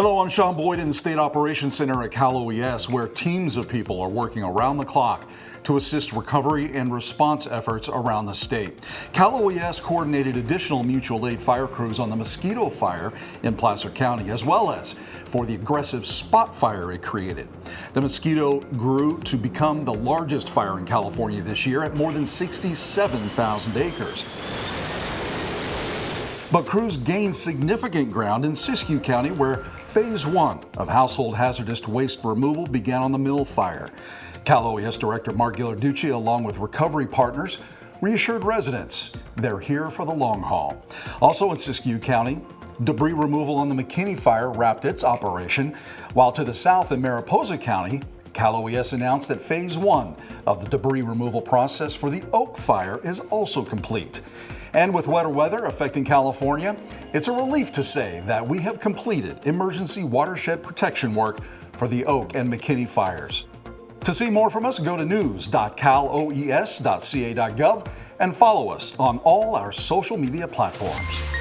Hello, I'm Sean Boyd in the State Operations Center at Cal OES, where teams of people are working around the clock to assist recovery and response efforts around the state. Cal OES coordinated additional mutual aid fire crews on the Mosquito Fire in Placer County, as well as for the aggressive spot fire it created. The mosquito grew to become the largest fire in California this year at more than 67,000 acres. But crews gained significant ground in Siskiyou County where phase one of household hazardous waste removal began on the mill fire. Cal OES Director Mark Ghilarducci, along with recovery partners, reassured residents they're here for the long haul. Also in Siskiyou County, debris removal on the McKinney fire wrapped its operation, while to the south in Mariposa County, Cal OES announced that phase one of the debris removal process for the Oak Fire is also complete. And with wetter weather affecting California, it's a relief to say that we have completed emergency watershed protection work for the Oak and McKinney fires. To see more from us, go to news.caloes.ca.gov and follow us on all our social media platforms.